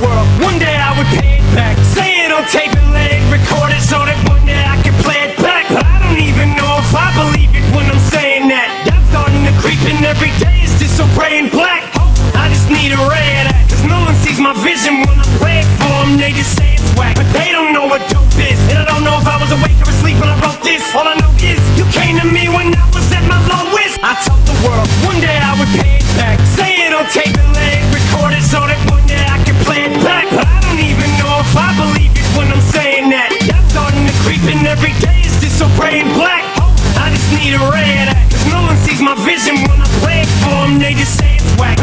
world. One day I would pay it back. black. I just need a red. Cause no one sees my vision when I play it for them. They just say it's whack.